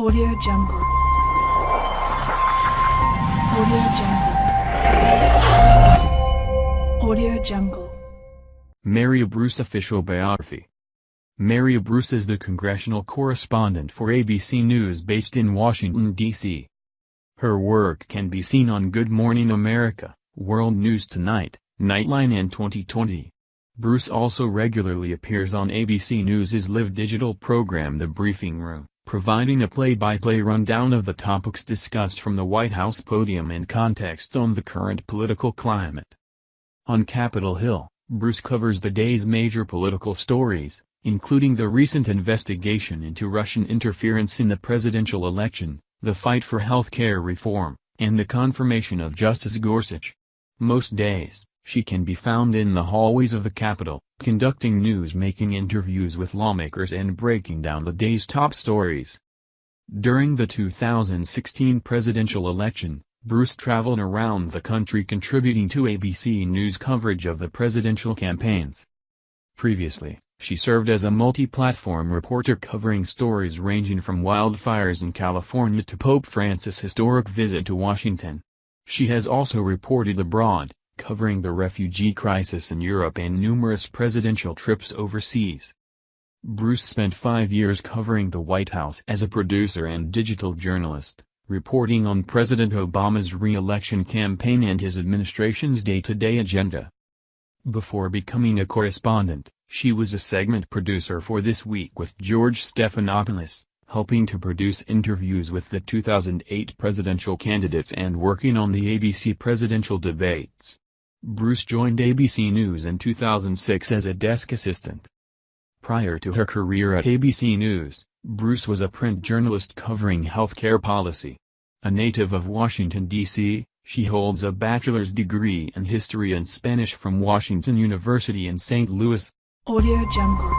Audio Jungle. Audio Jungle. Audio Jungle. Maria Bruce Official Biography Maria Bruce is the congressional correspondent for ABC News based in Washington, D.C. Her work can be seen on Good Morning America, World News Tonight, Nightline and 2020. Bruce also regularly appears on ABC News' live digital program The Briefing Room providing a play-by-play rundown of the topics discussed from the White House podium and context on the current political climate. On Capitol Hill, Bruce covers the day's major political stories, including the recent investigation into Russian interference in the presidential election, the fight for health care reform, and the confirmation of Justice Gorsuch. Most days, she can be found in the hallways of the Capitol, conducting news-making interviews with lawmakers and breaking down the day's top stories. During the 2016 presidential election, Bruce traveled around the country contributing to ABC News coverage of the presidential campaigns. Previously, she served as a multi-platform reporter covering stories ranging from wildfires in California to Pope Francis' historic visit to Washington. She has also reported abroad, covering the refugee crisis in Europe and numerous presidential trips overseas. Bruce spent five years covering the White House as a producer and digital journalist, reporting on President Obama's re-election campaign and his administration's day-to-day -day agenda. Before becoming a correspondent, she was a segment producer for This Week with George Stephanopoulos, helping to produce interviews with the 2008 presidential candidates and working on the ABC presidential debates. Bruce joined ABC News in 2006 as a desk assistant. Prior to her career at ABC News, Bruce was a print journalist covering healthcare policy. A native of Washington, D.C., she holds a bachelor's degree in history and Spanish from Washington University in St. Louis. Audio Jungle.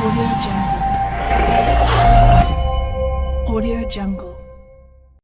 Audio Jungle. Audio Jungle.